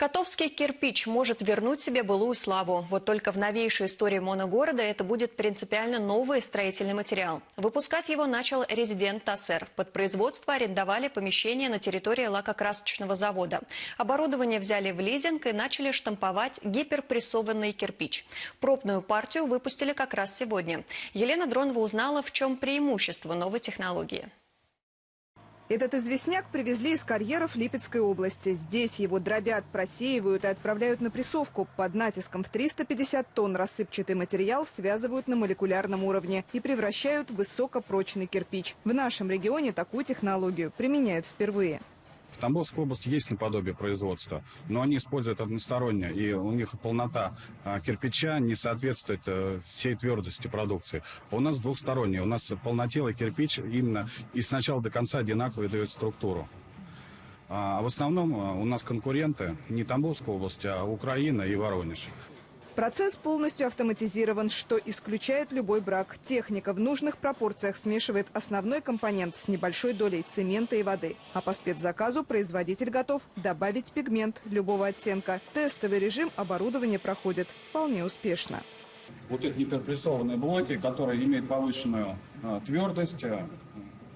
Котовский кирпич может вернуть себе былую славу. Вот только в новейшей истории моногорода это будет принципиально новый строительный материал. Выпускать его начал резидент ТАССЕР. Под производство арендовали помещение на территории лакокрасочного завода. Оборудование взяли в лизинг и начали штамповать гиперпрессованный кирпич. Пробную партию выпустили как раз сегодня. Елена Дронова узнала, в чем преимущество новой технологии. Этот известняк привезли из карьеров Липецкой области. Здесь его дробят, просеивают и отправляют на прессовку. Под натиском в 350 тонн рассыпчатый материал связывают на молекулярном уровне и превращают в высокопрочный кирпич. В нашем регионе такую технологию применяют впервые. Тамбовской области есть наподобие производства, но они используют односторонне, и у них полнота а, кирпича не соответствует а, всей твердости продукции. А у нас двухсторонний, у нас полнотелый кирпич именно и с начала до конца одинаково дает структуру. А в основном у нас конкуренты не Тамбовская область, а Украина и Воронеж. Процесс полностью автоматизирован, что исключает любой брак. Техника в нужных пропорциях смешивает основной компонент с небольшой долей цемента и воды. А по спецзаказу производитель готов добавить пигмент любого оттенка. Тестовый режим оборудования проходит вполне успешно. Вот эти гиперпрессованные блоки, которые имеют повышенную э, твердость э,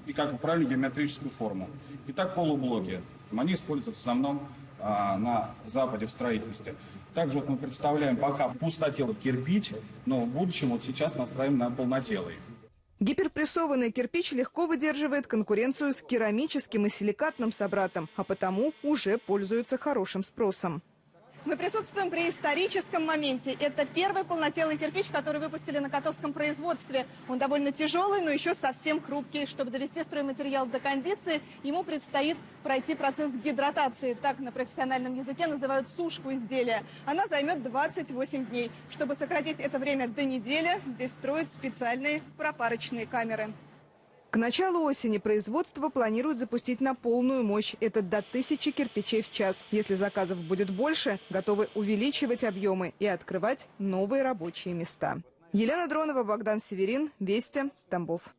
и как правильную геометрическую форму. Итак, полублоки. Они используются в основном а, на Западе в строительстве. Также вот мы представляем пока пустотелый кирпич, но в будущем вот сейчас настраиваем на полнотелый. Гиперпрессованный кирпич легко выдерживает конкуренцию с керамическим и силикатным собратом, а потому уже пользуется хорошим спросом. Мы присутствуем при историческом моменте. Это первый полнотелый кирпич, который выпустили на котовском производстве. Он довольно тяжелый, но еще совсем хрупкий. Чтобы довести стройматериал до кондиции, ему предстоит пройти процесс гидратации. Так на профессиональном языке называют сушку изделия. Она займет 28 дней. Чтобы сократить это время до недели, здесь строят специальные пропарочные камеры. К началу осени производство планируют запустить на полную мощь. Это до тысячи кирпичей в час. Если заказов будет больше, готовы увеличивать объемы и открывать новые рабочие места. Елена Дронова, Богдан Северин, Вести, Тамбов.